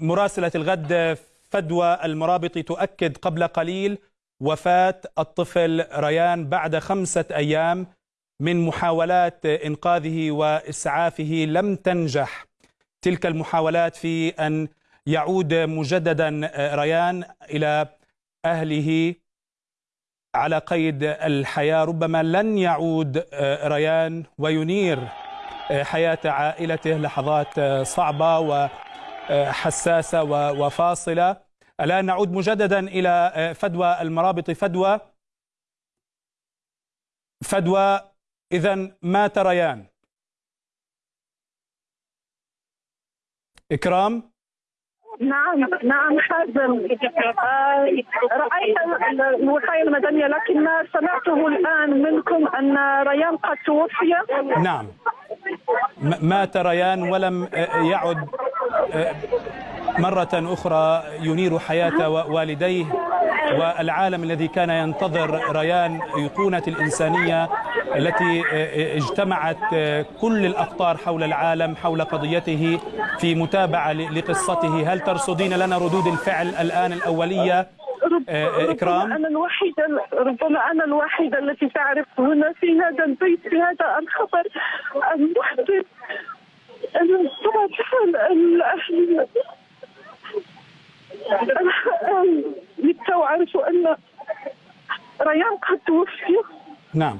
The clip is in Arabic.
مراسلة الغد فدوى المرابط تؤكد قبل قليل وفاة الطفل ريان بعد خمسة أيام من محاولات إنقاذه وإسعافه لم تنجح. تلك المحاولات في أن يعود مجددا ريان إلى أهله على قيد الحياة. ربما لن يعود ريان وينير حياة عائلته لحظات صعبة وحساسة وفاصلة. الآن نعود مجددا إلى فدوى المرابط. فدوى فدوى إذا مات ريان إكرام؟ نعم نعم حازم. آه رأيت الوقاية المدنية لكن ما سمعته الآن منكم أن ريان قد توفي؟ نعم. مات ريان ولم يعد مرة أخرى ينير حياة والديه والعالم الذي كان ينتظر ريان أيقونة الإنسانية التي اجتمعت كل الأقطار حول العالم حول قضيته في متابعة لقصته. هل ترصدين لنا ردود الفعل الآن الأولية؟ إكرام؟ أنا الوحيدة ربما أنا الوحيدة التي تعرف هنا في هذا البيت في هذا الخبر للتو عرفوا أن ريان قد توفي. نعم.